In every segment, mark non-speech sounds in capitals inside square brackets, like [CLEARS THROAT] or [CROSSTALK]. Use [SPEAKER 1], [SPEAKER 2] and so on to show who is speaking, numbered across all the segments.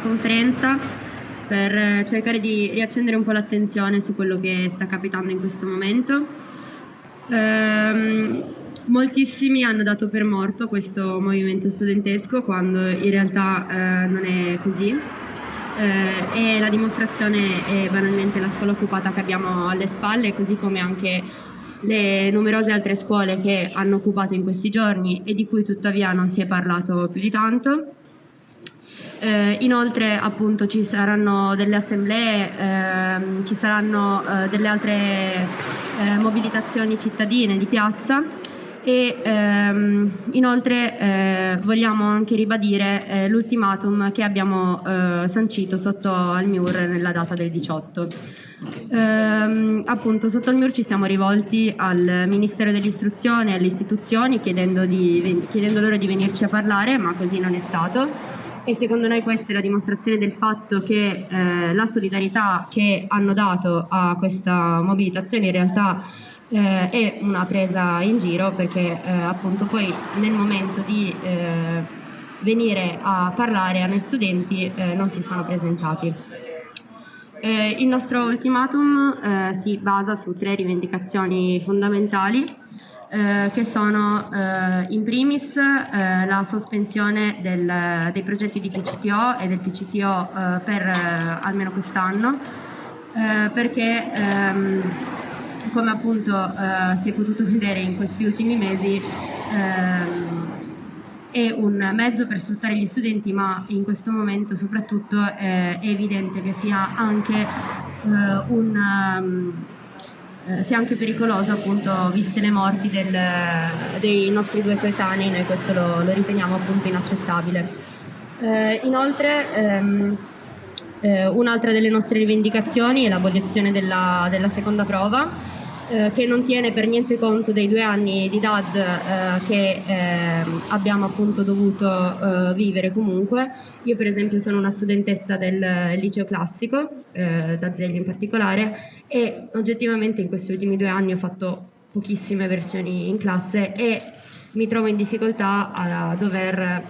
[SPEAKER 1] conferenza per cercare di riaccendere un po' l'attenzione su quello che sta capitando in questo momento. Ehm, moltissimi hanno dato per morto questo movimento studentesco quando in realtà eh, non è così. Eh, e la dimostrazione è banalmente la scuola occupata che abbiamo alle spalle, così come anche le numerose altre scuole che hanno occupato in questi giorni e di cui tuttavia non si è parlato più di tanto. Eh, inoltre appunto ci saranno delle assemblee, ehm, ci saranno eh, delle altre eh, mobilitazioni cittadine di piazza e ehm, inoltre eh, vogliamo anche ribadire eh, l'ultimatum che abbiamo eh, sancito sotto al MIUR nella data del 18. Ehm, appunto sotto il MIUR ci siamo rivolti al Ministero dell'Istruzione e alle istituzioni chiedendo, di, chiedendo loro di venirci a parlare, ma così non è stato e secondo noi questa è la dimostrazione del fatto che eh, la solidarietà che hanno dato a questa mobilitazione in realtà eh, è una presa in giro perché eh, appunto poi nel momento di eh, venire a parlare a noi studenti eh, non si sono presentati. Eh, il nostro ultimatum si basa su tre rivendicazioni fondamentali che sono in primis la sospensione del, dei progetti di PCTO e del PCTO per almeno quest'anno perché ehm, come appunto eh, si è potuto [LAUGHS] vedere in questi ultimi mesi, ehm, è un mezzo per sfruttare gli studenti, ma in questo momento soprattutto eh, è evidente che sia anche, eh, un, um, sia anche pericoloso, appunto, viste le morti del, dei nostri due coetanei, noi questo lo, lo riteniamo appunto inaccettabile. Eh, inoltre, ehm, eh, un'altra delle nostre rivendicazioni è l'abolizione della, della seconda prova, eh, che non tiene per niente conto dei due anni di DAD eh, che eh, abbiamo appunto dovuto eh, vivere comunque. Io per esempio sono una studentessa del liceo classico, eh, da Zeglio in particolare, e oggettivamente in questi ultimi due anni ho fatto pochissime versioni in classe e mi trovo in difficoltà a dover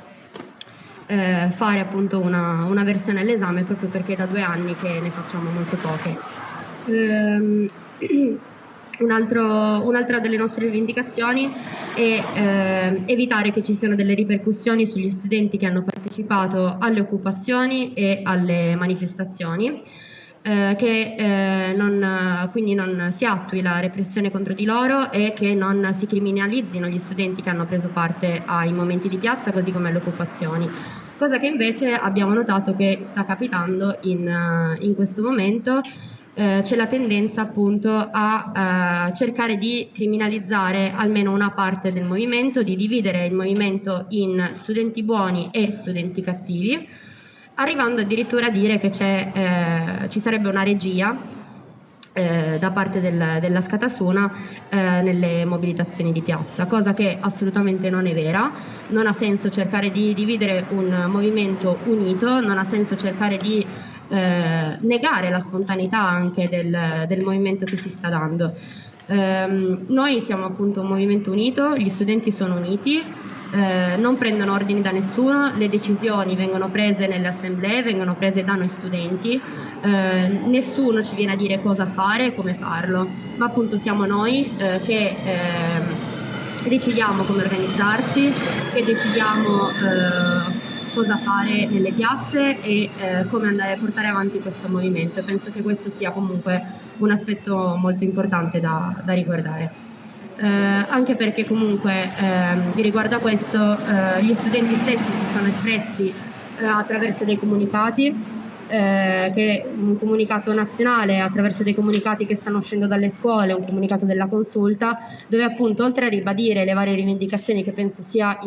[SPEAKER 1] eh, fare appunto una, una versione all'esame proprio perché da due anni che ne facciamo molto poche. [CLEARS THROAT] Altro, un'altra delle nostre rivendicazioni è eh, evitare che ci siano delle ripercussioni sugli studenti che hanno partecipato alle occupazioni e alle manifestazioni. Eh, che eh, non, quindi non si attui la repressione contro di loro e che non si criminalizzino gli studenti che hanno preso parte ai momenti di piazza così come alle occupazioni. Cosa che invece abbiamo notato che sta capitando in, in questo momento eh, c'è la tendenza appunto a eh, cercare di criminalizzare almeno una parte del movimento, di dividere il movimento in studenti buoni e studenti cattivi, arrivando addirittura a dire che eh, ci sarebbe una regia eh, da parte del, della Scatasuna eh, nelle mobilitazioni di piazza, cosa che assolutamente non è vera, non ha senso cercare di dividere un movimento unito, non ha senso cercare di eh, negare la spontaneità anche del, del, movimento che si sta dando. Eh, noi siamo appunto un movimento unito, gli studenti sono uniti, eh, non prendono ordini da nessuno, le decisioni vengono prese nelle assemblee, vengono prese da noi studenti, eh, nessuno ci viene a dire cosa fare e come farlo, ma appunto siamo noi eh, che ehm, decidiamo come organizzarci, che decidiamo eh, cosa fare nelle piazze e eh, come andare a portare avanti questo movimento. Penso che questo sia comunque un aspetto molto importante da, da riguardare. Eh, anche perché comunque eh, riguardo a questo eh, gli studenti stessi si sono espressi eh, attraverso dei comunicati eh, che un comunicato nazionale attraverso dei comunicati che stanno uscendo dalle scuole, un comunicato della consulta, dove appunto oltre a ribadire le varie rivendicazioni che penso sia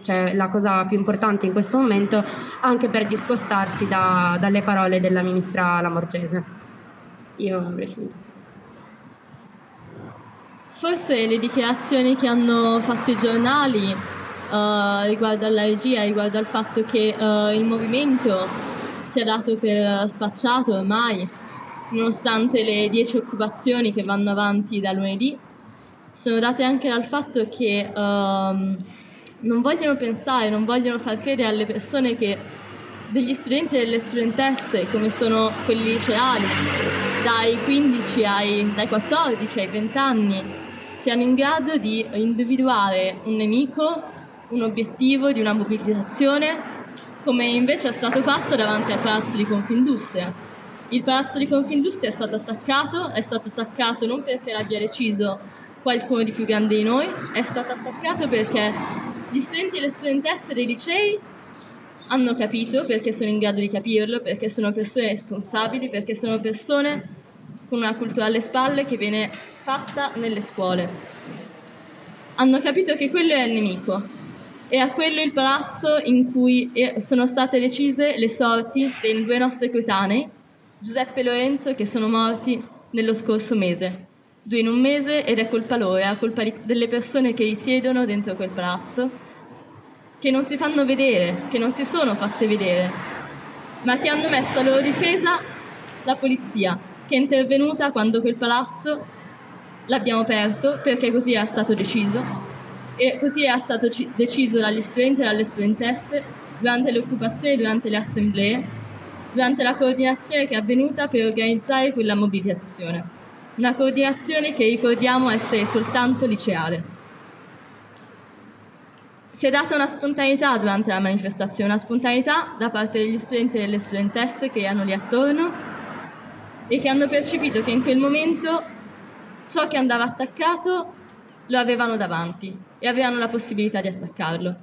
[SPEAKER 1] cioè, la cosa più importante in questo momento, anche per discostarsi da, dalle parole della ministra Lamorgese. Io avrei finito.
[SPEAKER 2] Forse le dichiarazioni che hanno fatto i giornali uh, riguardo alla regia, riguardo al fatto che uh, il movimento sia dato per spacciato ormai, nonostante le dieci occupazioni che vanno avanti da lunedì, sono date anche dal fatto che um, non vogliono pensare, non vogliono far credere alle persone che degli studenti e delle studentesse, come sono quelli liceali, dai 15 ai, dai 14 ai 20 anni, siano in grado di individuare un nemico, un obiettivo di una mobilitazione, come invece è stato fatto davanti al Palazzo di Confindustria. Il Palazzo di Confindustria è stato attaccato, è stato attaccato non perché l'abbia deciso qualcuno di più grande di noi, è stato attaccato perché gli studenti e le studentesse dei licei hanno capito perché sono in grado di capirlo, perché sono persone responsabili, perché sono persone con una cultura alle spalle che viene fatta nelle scuole. Hanno capito che quello è il nemico e a quello il palazzo in cui sono state decise le sorti dei due nostri coetanei, Giuseppe e Lorenzo, che sono morti nello scorso mese. Due in un mese ed è colpa loro, è colpa delle persone che risiedono dentro quel palazzo che non si fanno vedere, che non si sono fatte vedere, ma che hanno messo a loro difesa la polizia, che è intervenuta quando quel palazzo l'abbiamo aperto perché così era stato deciso e così era stato ci- deciso dagli studenti e dalle studentesse durante le occupazioni, durante le assemblee, durante la coordinazione che è avvenuta per organizzare quella mobilitazione. Una coordinazione che ricordiamo essere soltanto liceale si è data una spontaneità durante la manifestazione, una spontaneità da parte degli studenti e delle studentesse che erano lì attorno e che hanno percepito che in quel momento ciò che andava attaccato lo avevano davanti e avevano la possibilità di attaccarlo.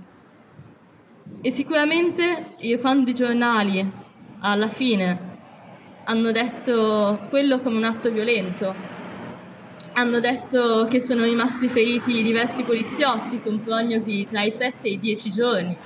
[SPEAKER 2] E sicuramente quando i giornali alla fine hanno detto quello come un atto violento, hanno detto che sono rimasti feriti diversi poliziotti con prognosi tra i 7 e i 10 giorni.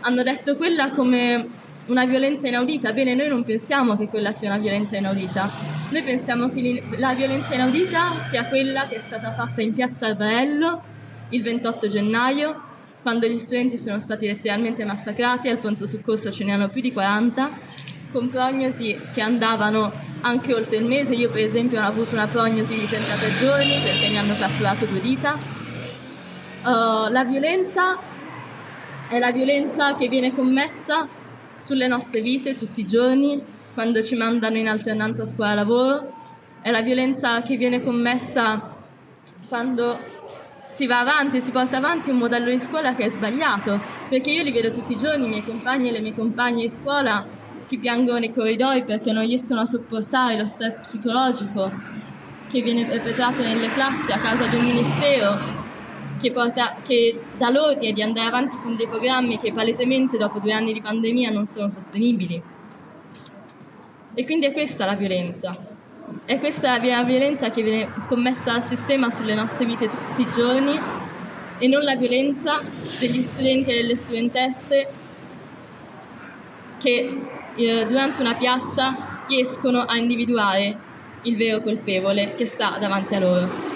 [SPEAKER 2] Hanno detto quella come una violenza inaudita. Bene, noi non pensiamo che quella sia una violenza inaudita. Noi pensiamo che la violenza inaudita sia quella che è stata fatta in piazza Albarello il 28 gennaio, quando gli studenti sono stati letteralmente massacrati, al pronto soccorso ce ne hanno più di 40, con prognosi che andavano anche oltre il mese. Io per esempio ho avuto una prognosi di 33 giorni perché mi hanno catturato due dita. Uh, la violenza è la violenza che viene commessa sulle nostre vite tutti i giorni, quando ci mandano in alternanza scuola-lavoro, è la violenza che viene commessa quando si va avanti, si porta avanti un modello di scuola che è sbagliato, perché io li vedo tutti i giorni, i miei compagni e le mie compagne di scuola che piangono nei corridoi perché non riescono a sopportare lo stress psicologico che viene perpetrato nelle classi a causa di un ministero che, porta, che dà l'ordine di andare avanti con dei programmi che palesemente dopo due anni di pandemia non sono sostenibili. E quindi è questa la violenza. È questa la violenza che viene commessa dal sistema sulle nostre vite tutti i giorni e non la violenza degli studenti e delle studentesse che eh, durante una piazza riescono a individuare il vero colpevole che sta davanti a loro.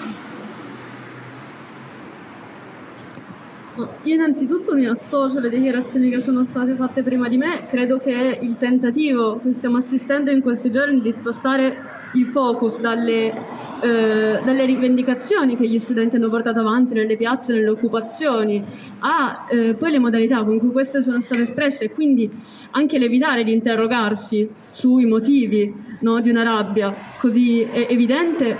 [SPEAKER 3] Io innanzitutto mi associo alle dichiarazioni che sono state fatte prima di me, credo che il tentativo che stiamo assistendo in questi giorni di spostare il focus dalle, eh, dalle rivendicazioni che gli studenti hanno portato avanti nelle piazze, nelle occupazioni, a eh, poi le modalità con cui queste sono state espresse. E quindi anche l'evitare di interrogarsi sui motivi no, di una rabbia così evidente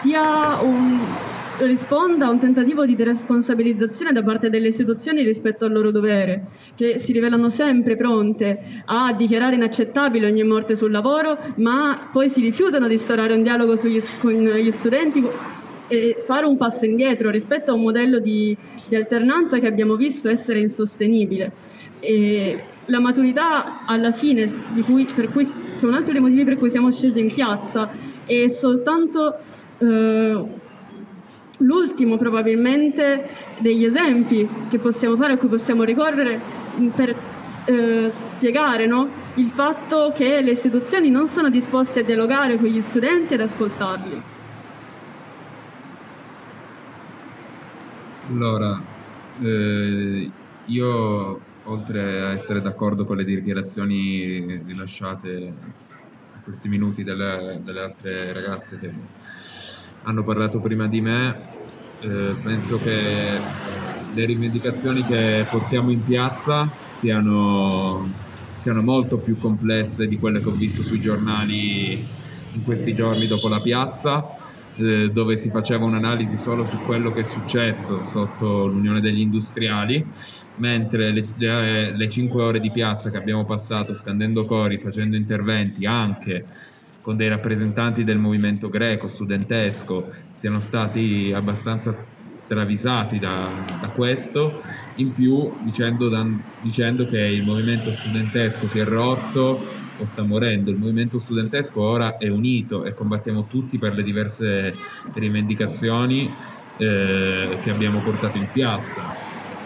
[SPEAKER 3] sia un, risponda a un tentativo di deresponsabilizzazione da parte delle istituzioni rispetto al loro dovere, che si rivelano sempre pronte a dichiarare inaccettabile ogni morte sul lavoro, ma poi si rifiutano di instaurare un dialogo sugli, con gli studenti e fare un passo indietro rispetto a un modello di, di alternanza che abbiamo visto essere insostenibile. E la maturità alla fine, cui, cui, che è un altro dei motivi per cui siamo scesi in piazza, è soltanto eh, l'ultimo probabilmente degli esempi che possiamo fare, a cui possiamo ricorrere per eh, spiegare no? il fatto che le istituzioni non sono disposte a dialogare con gli studenti ed ascoltarli.
[SPEAKER 4] Allora, eh, io oltre a essere d'accordo con le dichiarazioni rilasciate in questi minuti dalle, dalle altre ragazze che hanno parlato prima di me, eh, penso che le rivendicazioni che portiamo in piazza siano, siano molto più complesse di quelle che ho visto sui giornali in questi giorni dopo la piazza eh, dove si faceva un'analisi solo su quello che è successo sotto l'Unione degli Industriali, mentre le, 5 ore di piazza che abbiamo passato scandendo cori, facendo interventi anche con dei rappresentanti del movimento greco, studentesco, siano stati abbastanza travisati da, da questo, in più dicendo, da, dicendo che il movimento studentesco si è rotto o sta morendo. Il movimento studentesco ora è unito e combattiamo tutti per le diverse rivendicazioni eh, che abbiamo portato in piazza,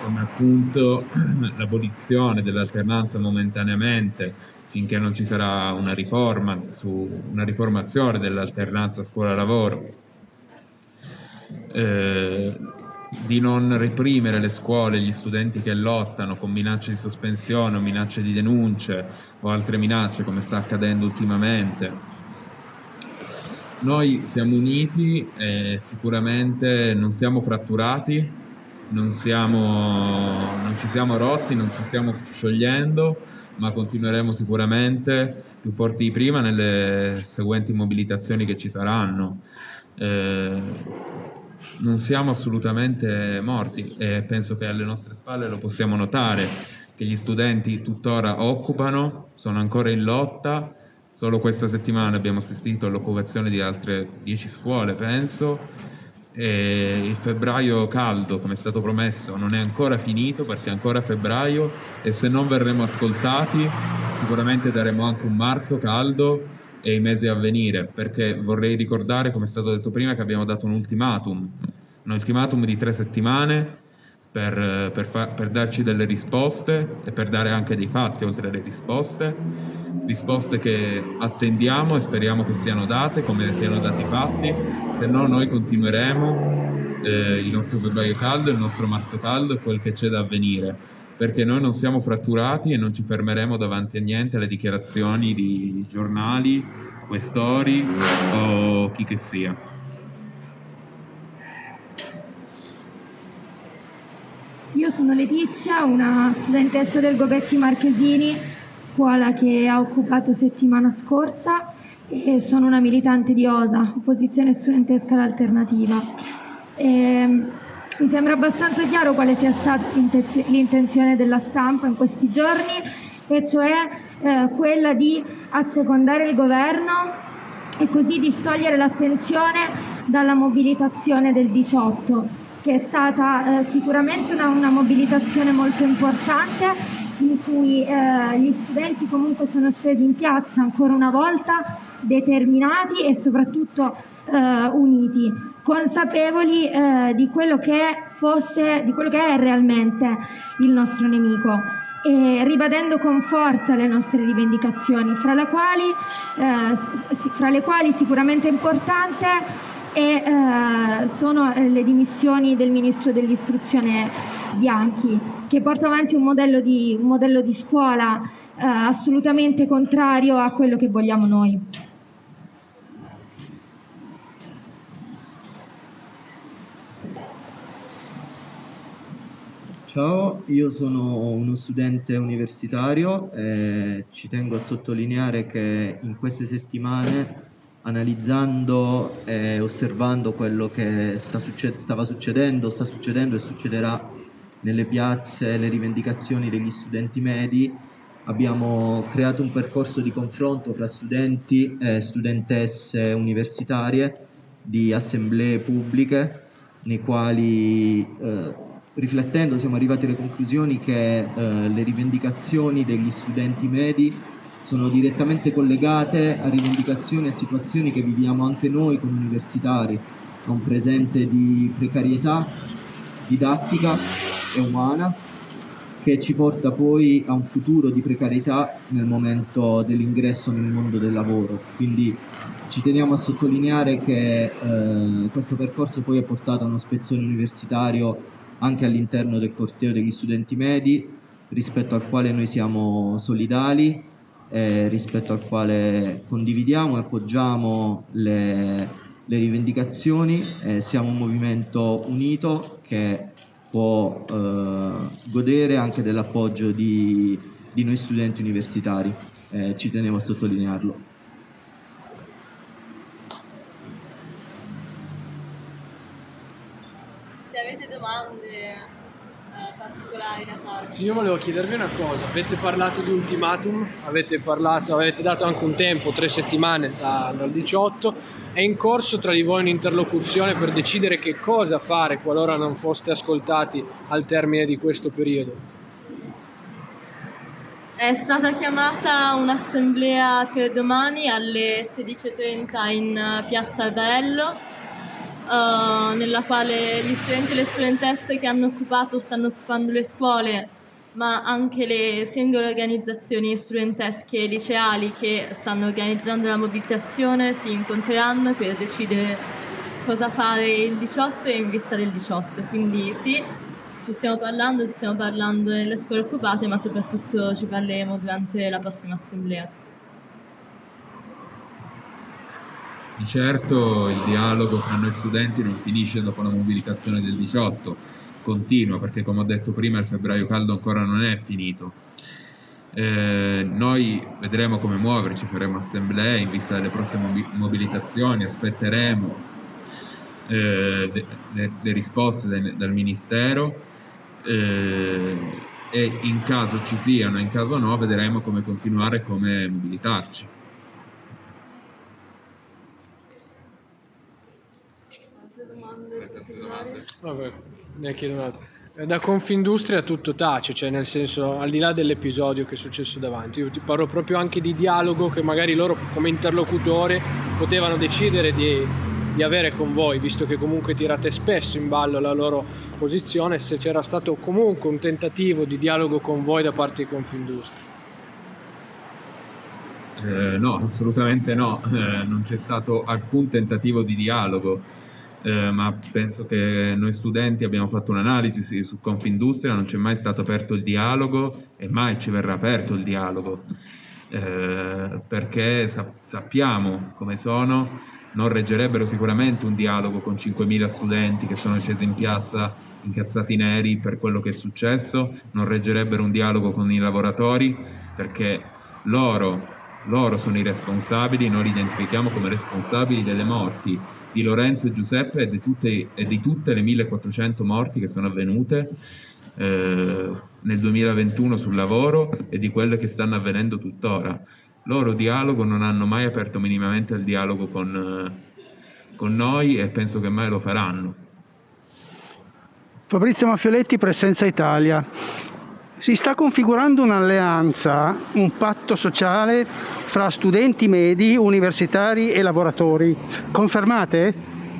[SPEAKER 4] come appunto [CLEARS THROAT] l'abolizione dell'alternanza momentaneamente finché non ci sarà una riforma, su, una riformazione dell'alternanza scuola-lavoro. Eh, di non reprimere le scuole, gli studenti che lottano con minacce di sospensione o minacce di denunce o altre minacce come sta accadendo ultimamente. Noi siamo uniti e sicuramente non siamo fratturati, non, siamo, non ci siamo rotti, non ci stiamo sciogliendo, ma continueremo sicuramente. Più forti di prima nelle seguenti mobilitazioni che ci saranno. Eh, non siamo assolutamente morti e penso che alle nostre spalle lo possiamo notare, che gli studenti tuttora occupano, sono ancora in lotta, solo questa settimana abbiamo assistito all'occupazione di altre 10 scuole, penso, e il febbraio caldo, come è stato promesso, non è ancora finito perché è ancora febbraio e se non verremo ascoltati sicuramente daremo anche un marzo caldo e i mesi a venire, perché vorrei ricordare, come è stato detto prima, che abbiamo dato un ultimatum, un ultimatum di tre settimane per, per, fa, per darci delle risposte e per dare anche dei fatti oltre alle risposte, risposte che attendiamo e speriamo che siano date, come siano dati i fatti, se no noi continueremo eh, il nostro febbraio caldo, il nostro marzo caldo e quel che c'è da avvenire. Perché noi non siamo fratturati e non ci fermeremo davanti a niente alle dichiarazioni di giornali, questori o chi che sia.
[SPEAKER 5] Io sono Letizia, una studentessa del Gobetti Marchesini, scuola che ha occupato settimana scorsa e sono una militante di OSA, opposizione studentesca all'alternativa. E ehm, mi sembra abbastanza chiaro quale sia stata l'intenzione della stampa in questi giorni, e cioè eh, quella di assecondare il governo e così distogliere l'attenzione dalla mobilitazione del 18, che è stata eh, sicuramente una, una, mobilitazione molto importante in cui eh, gli studenti comunque sono scesi in piazza ancora una volta determinati e soprattutto eh, uniti consapevoli eh, di, quello fosse, di quello che è realmente il nostro nemico. E ribadendo con forza le nostre rivendicazioni, fra, quali, eh, fra le quali sicuramente importante è, eh, sono eh, le dimissioni del Ministro dell'Istruzione Bianchi, che porta avanti un modello di, un modello di scuola eh, assolutamente contrario a quello che vogliamo noi.
[SPEAKER 6] Ciao, io sono uno studente universitario e ci tengo a sottolineare che in queste settimane, analizzando e osservando quello che sta succed- stava succedendo, sta succedendo e succederà nelle piazze, le rivendicazioni degli studenti medi, abbiamo creato un percorso di confronto fra studenti e studentesse universitarie di assemblee pubbliche nei quali eh, riflettendo siamo arrivati alle conclusioni che eh, le rivendicazioni degli studenti medi sono direttamente collegate a rivendicazioni e situazioni che viviamo anche noi come universitari, a un presente di precarietà didattica e umana che ci porta poi a un futuro di precarietà nel momento dell'ingresso nel mondo del lavoro. Quindi ci teniamo a sottolineare che eh, questo percorso poi ha portato a uno spezzone universitario anche all'interno del corteo degli studenti medi, rispetto al quale noi siamo solidali, eh, rispetto al quale condividiamo e appoggiamo le, le rivendicazioni, eh, siamo un movimento unito che può eh, godere anche dell'appoggio di, di, noi studenti universitari. Eh, ci tenevo a sottolinearlo.
[SPEAKER 2] Se avete domande da farci.
[SPEAKER 7] Io volevo chiedervi una cosa, avete parlato di ultimatum, avete, parlato, avete dato anche un tempo, tre settimane da, dal 18, è in corso tra di voi un'interlocuzione per decidere che cosa fare qualora non foste ascoltati al termine di questo periodo?
[SPEAKER 2] È stata chiamata un'assemblea per domani alle 16.30 in piazza Albarello uh, nella quale gli studenti e le studentesse che hanno occupato, stanno occupando le scuole, ma anche le singole organizzazioni studentesche e liceali che stanno organizzando la mobilitazione si incontreranno per decidere cosa fare il 18 e in vista del 18. Quindi sì, ci stiamo parlando, ci stiamo parlando nelle scuole occupate, ma soprattutto ci parleremo durante la prossima assemblea.
[SPEAKER 4] Di certo il dialogo tra noi studenti non finisce dopo la mobilitazione del 18, continua perché come ho detto prima il febbraio caldo ancora non è finito. Eh, noi vedremo come muoverci, faremo assemblee in vista delle prossime mobilitazioni, aspetteremo eh, le, risposte de, dal Ministero eh, e in caso ci siano, in caso no, vedremo come continuare e come mobilitarci.
[SPEAKER 7] Vabbè, ne chiedo un'altra. Eh, da Confindustria tutto tace, cioè nel senso al di là dell'episodio che è successo davanti, io ti parlo proprio anche di dialogo che magari loro come interlocutore potevano decidere di, di avere con voi, visto che comunque tirate spesso in ballo la loro posizione, se c'era stato comunque un tentativo di dialogo con voi da parte di Confindustria.
[SPEAKER 4] Eh, no, assolutamente no, eh, non c'è stato alcun tentativo di dialogo eh, ma penso che noi studenti abbiamo fatto un'analisi su Confindustria, non c'è mai stato aperto il dialogo e mai ci verrà aperto il dialogo, eh, perché sa- sappiamo come sono, non reggerebbero sicuramente un dialogo con 5.000 studenti che sono scesi in piazza incazzati neri per quello che è successo, non reggerebbero un dialogo con i lavoratori perché loro, loro sono i responsabili, noi li identifichiamo come responsabili delle morti di Lorenzo e Giuseppe e di tutte, e di tutte le 1400 morti che sono avvenute eh, nel 2021 sul lavoro e di quelle che stanno avvenendo tuttora. Loro dialogo non hanno mai aperto minimamente il dialogo con, eh, con noi e penso che mai lo faranno.
[SPEAKER 8] Fabrizio Maffioletti, Presenza Italia. Si sta configurando un'alleanza, un patto sociale fra studenti medi, universitari e lavoratori. Confermate?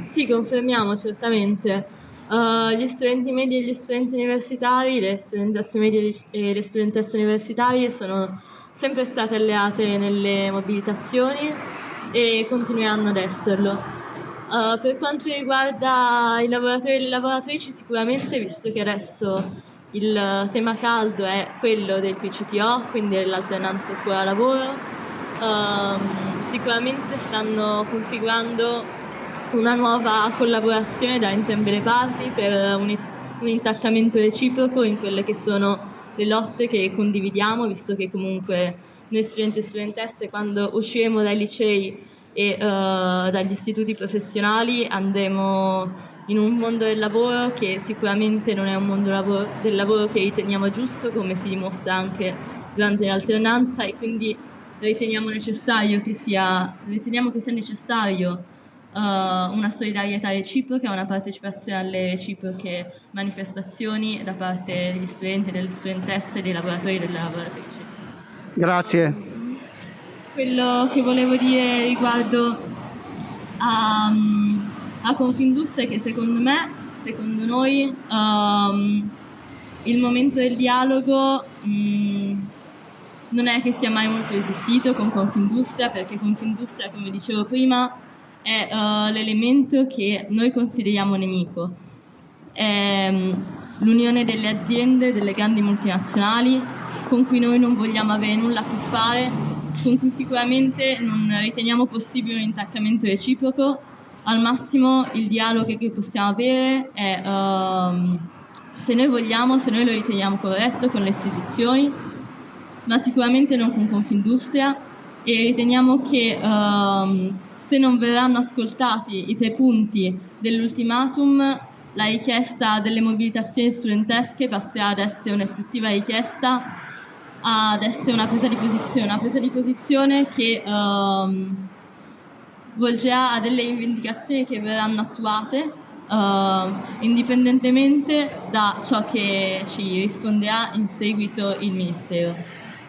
[SPEAKER 2] Sì, confermiamo certamente. Uh, gli studenti medi e gli studenti universitari, le studentesse medie e le studentesse universitarie sono sempre state alleate nelle mobilitazioni e continueranno ad esserlo. Uh, per quanto riguarda i lavoratori e le lavoratrici, sicuramente, visto che adesso il tema caldo è quello del PCTO, quindi dell'alternanza scuola-lavoro. Um, sicuramente stanno configurando una nuova collaborazione da entrambe le parti per un, un intaccamento reciproco in quelle che sono le lotte che condividiamo, visto che comunque noi studenti e studentesse quando usciremo dai licei e uh, dagli istituti professionali andremo in un mondo del lavoro che sicuramente non è un mondo lavoro, del lavoro che riteniamo giusto, come si dimostra anche durante l'alternanza e quindi riteniamo, necessario che sia, riteniamo che sia necessario uh, una solidarietà reciproca, una partecipazione alle reciproche manifestazioni da parte degli studenti, delle studentesse, dei lavoratori e delle lavoratrici.
[SPEAKER 8] Grazie.
[SPEAKER 2] Quello che volevo dire riguardo a... Um, a Confindustria che secondo me, secondo noi, um, il momento del dialogo um, non è che sia mai molto esistito con Confindustria, perché Confindustria, come dicevo prima, è uh, l'elemento che noi consideriamo nemico. È um, l'unione delle aziende, delle grandi multinazionali, con cui noi non vogliamo avere nulla a che fare, con cui sicuramente non riteniamo possibile un intaccamento reciproco al massimo il dialogo che possiamo avere è um, se noi vogliamo, se noi lo riteniamo corretto con le istituzioni, ma sicuramente non con Confindustria. E riteniamo che um, se non verranno ascoltati i tre punti dell'ultimatum, la richiesta delle mobilitazioni studentesche passerà ad essere un'effettiva richiesta, ad essere una presa di posizione, una presa di posizione che um, volgerà a delle rivendicazioni che verranno attuate uh, indipendentemente da ciò che ci risponderà in seguito il Ministero.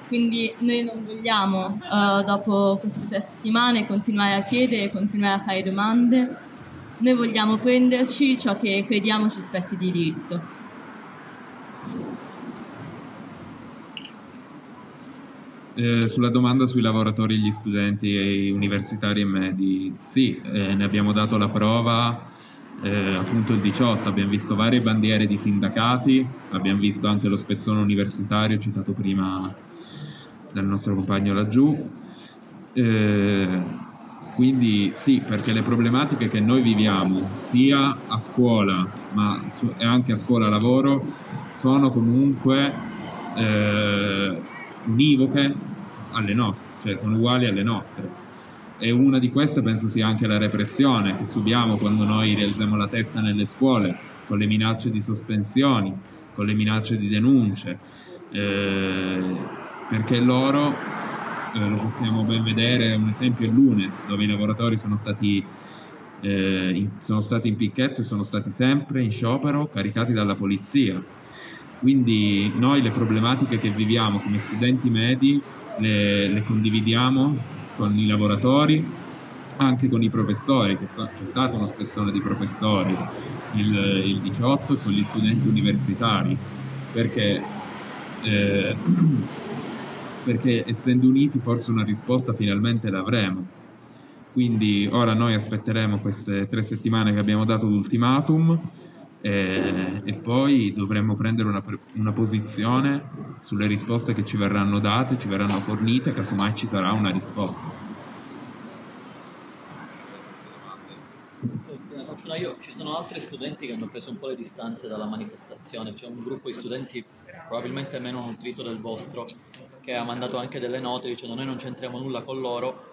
[SPEAKER 2] Quindi noi non vogliamo, uh, dopo queste tre settimane, continuare a chiedere, continuare a fare domande, noi vogliamo prenderci ciò che crediamo ci spetti di diritto.
[SPEAKER 4] Eh, sulla domanda sui lavoratori, gli studenti universitari e medi, sì, eh, ne abbiamo dato la prova eh, appunto il 18, abbiamo visto varie bandiere di sindacati, abbiamo visto anche lo spezzone universitario citato prima dal nostro compagno laggiù. Eh, quindi sì, perché le problematiche che noi viviamo sia a scuola ma e anche a scuola lavoro sono comunque eh, univoche alle nostre, cioè sono uguali alle nostre. E una di queste penso sia anche la repressione che subiamo quando noi rialziamo la testa nelle scuole, con le minacce di sospensioni, con le minacce di denunce, eh, perché loro, eh, lo possiamo ben vedere, un esempio è l'UNES, dove i lavoratori sono stati, eh, in, sono stati in picchetto e sono stati sempre in sciopero caricati dalla polizia. Quindi noi le problematiche che viviamo come studenti medi le, le condividiamo con i lavoratori, anche con i professori, che so, c'è stata una spezzone di professori il, il 18 con gli studenti universitari, perché, eh, [CLEARS THROAT] perché essendo uniti forse una risposta finalmente l'avremo. Quindi ora noi aspetteremo queste tre settimane che abbiamo dato l'ultimatum e, e poi dovremmo prendere una, una, posizione sulle risposte che ci verranno date, ci verranno fornite, casomai ci sarà una risposta.
[SPEAKER 9] Io, ci sono altri studenti che hanno preso un po' le distanze dalla manifestazione, c'è un gruppo di studenti probabilmente meno nutrito del vostro che ha mandato anche delle note dicendo noi non c'entriamo nulla con loro,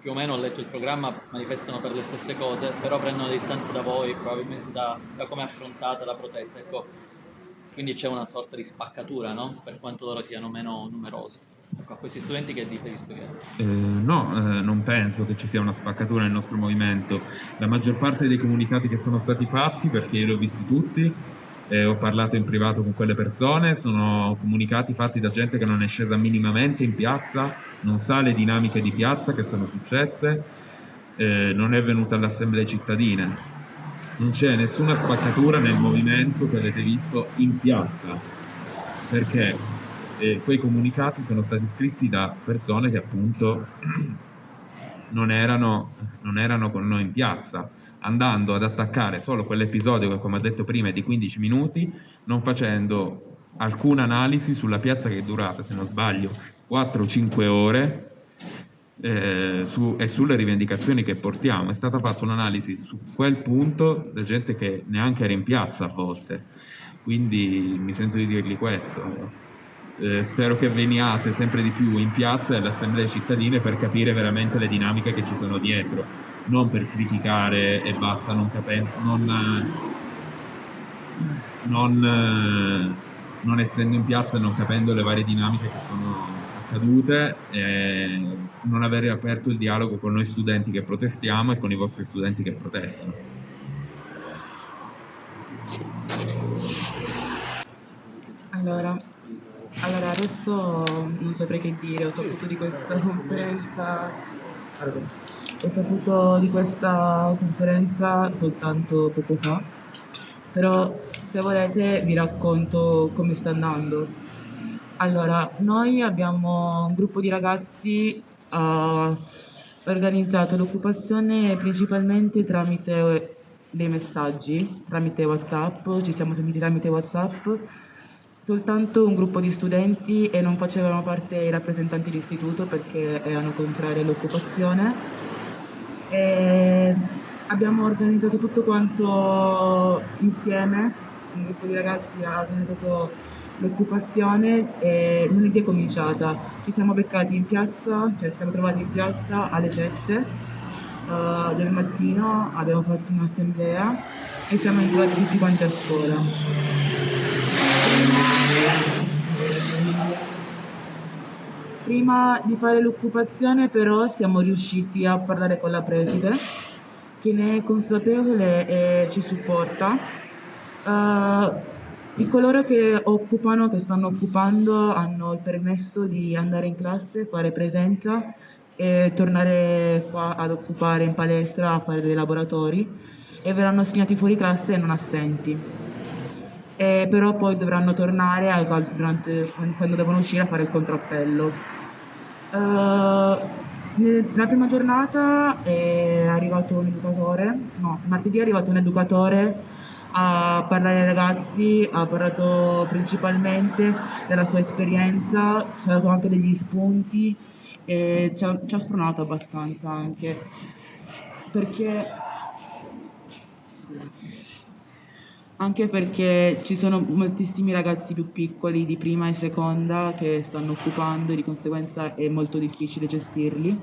[SPEAKER 9] più o meno ho letto il programma, manifestano per le stesse cose, però prendono le distanze da voi, probabilmente da, da come è affrontata la protesta. Ecco, quindi c'è una sorta di spaccatura, no? Per quanto loro siano meno numerosi. Ecco, a questi studenti che dite visto che...
[SPEAKER 4] Eh, no, eh, non penso che ci sia una spaccatura nel nostro movimento. La maggior parte dei comunicati che sono stati fatti, perché io li ho visti tutti, eh, ho parlato in privato con quelle persone, sono comunicati fatti da gente che non è scesa minimamente in piazza, non sa le dinamiche di piazza che sono successe, eh, non è venuta alle assemblee cittadine. Non c'è nessuna spaccatura nel movimento che avete visto in piazza, perché eh, quei comunicati sono stati scritti da persone che appunto [CLEARS THROAT] non erano, non erano con noi in piazza andando ad attaccare solo quell'episodio che, come ho detto prima, è di 15 minuti, non facendo alcuna analisi sulla piazza che è durata, se non sbaglio, 4-5 ore eh, su, e sulle rivendicazioni che portiamo. È stata fatta un'analisi su quel punto da gente che neanche era in piazza a volte, quindi mi sento di dirgli questo. Eh, spero che veniate sempre di più in piazza e alle assemblee cittadine per capire veramente le dinamiche che ci sono dietro non per criticare e basta, non capendo, non, non, non, essendo in piazza e non capendo le varie dinamiche che sono accadute, e non aver aperto il dialogo con noi studenti che protestiamo e con i vostri studenti che protestano.
[SPEAKER 10] Allora, allora adesso non saprei che dire, ho saputo di questa [LAUGHS] conferenza ho saputo di questa conferenza soltanto poco fa, però se volete vi racconto come sta andando. Allora, noi abbiamo un gruppo di ragazzi uh, organizzato l'occupazione principalmente tramite dei messaggi, tramite WhatsApp, ci siamo sentiti tramite WhatsApp, soltanto un gruppo di studenti e non facevano parte i rappresentanti d'istituto perché erano contrari all'occupazione e abbiamo organizzato tutto quanto insieme un gruppo di ragazzi ha organizzato l'occupazione e lunedì è cominciata. Ci siamo beccati in piazza, cioè ci siamo trovati in piazza alle 7 uh, del mattino, abbiamo fatto un'assemblea e siamo entrati tutti quanti a scuola. Prima di fare l'occupazione però siamo riusciti a parlare con la preside che ne è consapevole e ci supporta. Uh, di coloro che occupano, che stanno occupando, hanno il permesso di andare in classe, fare presenza e tornare qua ad occupare in palestra a fare dei laboratori e verranno assegnati fuori classe e non assenti. E però poi dovranno tornare quando devono uscire a fare il contrappello. Uh, nella prima giornata è arrivato un educatore, no, martedì è arrivato un educatore a parlare ai ragazzi, ha parlato principalmente della sua esperienza, ci ha dato anche degli spunti e ci ha, ci ha spronato abbastanza anche perché anche perché ci sono moltissimi ragazzi più piccoli di prima e seconda che stanno occupando e di conseguenza è molto difficile gestirli.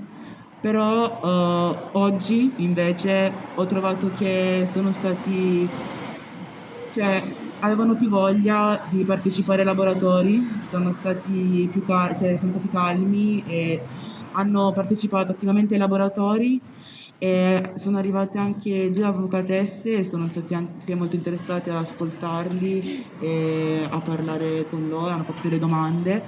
[SPEAKER 10] Però uh, oggi invece ho trovato che sono stati cioè avevano più voglia di partecipare ai laboratori, sono stati più cal- cioè, sono stati calmi e hanno partecipato attivamente ai laboratori e sono arrivate anche due avvocatesse e sono state anche molto interessate ad ascoltarli e a parlare con loro, hanno fatto delle domande.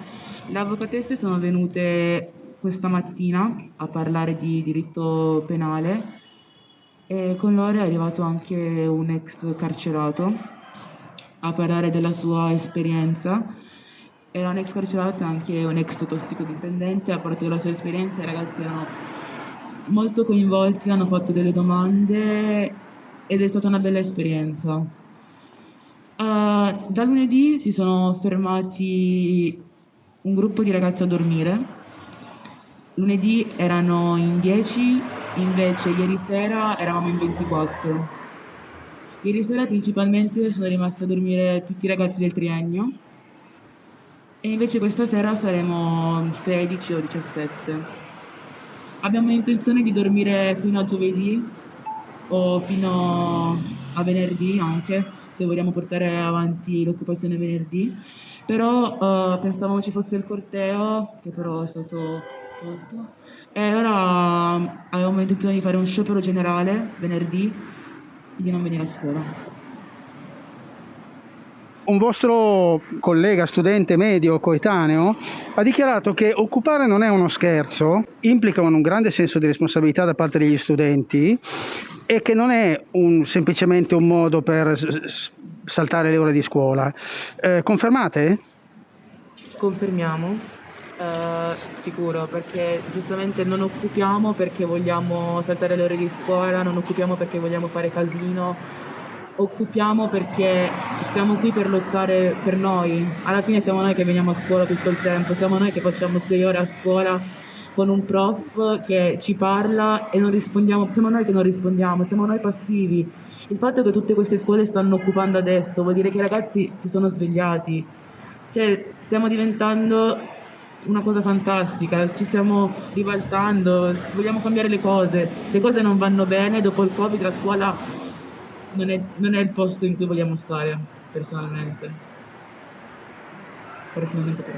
[SPEAKER 10] Le avvocatesse sono venute questa mattina a parlare di diritto penale e con loro è arrivato anche un ex carcerato a parlare della sua esperienza. Era un ex carcerato e anche un ex tossicodipendente, ha parlato della sua esperienza, i ragazzi erano molto coinvolti, hanno fatto delle domande ed è stata una bella esperienza. Uh, da lunedì si sono fermati un gruppo di ragazzi a dormire. Lunedì erano in 10, invece ieri sera eravamo in 24. Ieri sera principalmente sono rimasti a dormire tutti i ragazzi del triennio e invece questa sera saremo 16 o 17. Abbiamo intenzione di dormire fino a giovedì o fino a venerdì anche, se vogliamo portare avanti l'occupazione venerdì, però uh, pensavamo ci fosse il corteo, che però è stato tolto, e ora avevamo intenzione di fare un sciopero generale venerdì di non venire a scuola.
[SPEAKER 8] Un vostro collega, studente medio, coetaneo, ha dichiarato che occupare non è uno scherzo, implica un grande senso di responsabilità da parte degli studenti e che non è un, semplicemente un modo per saltare le ore di scuola. Eh, confermate?
[SPEAKER 10] Confermiamo. Uh, sicuro, perché giustamente non occupiamo perché vogliamo saltare le ore di scuola, non occupiamo perché vogliamo fare casino, occupiamo perché stiamo qui per lottare per noi. Alla fine siamo noi che veniamo a scuola tutto il tempo, siamo noi che facciamo sei ore a scuola con un prof che ci parla e non rispondiamo, siamo noi che non rispondiamo, siamo noi passivi. Il fatto che tutte queste scuole stanno occupando adesso vuol dire che i ragazzi si sono svegliati. Cioè, stiamo diventando una cosa fantastica, ci stiamo ribaltando, vogliamo cambiare le cose, le cose non vanno bene, dopo il Covid la scuola non è, non è il posto in cui vogliamo stare, personalmente. Personalmente per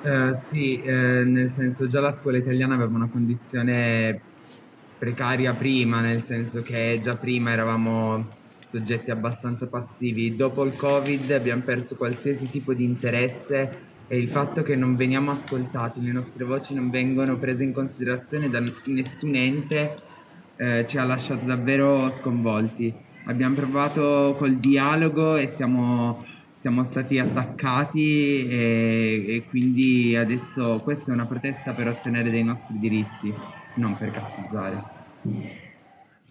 [SPEAKER 11] Uh, sì, eh, nel senso già la scuola italiana aveva una condizione precaria prima, nel senso che già prima eravamo soggetti abbastanza passivi. Dopo il Covid abbiamo perso qualsiasi tipo di interesse e il fatto che non veniamo ascoltati, le nostre voci non vengono prese in considerazione da nessun ente eh, ci ha lasciato davvero sconvolti. Abbiamo provato col dialogo e siamo, siamo stati attaccati e, e quindi adesso questa è una protesta per ottenere dei nostri diritti, non per cazzeggiare.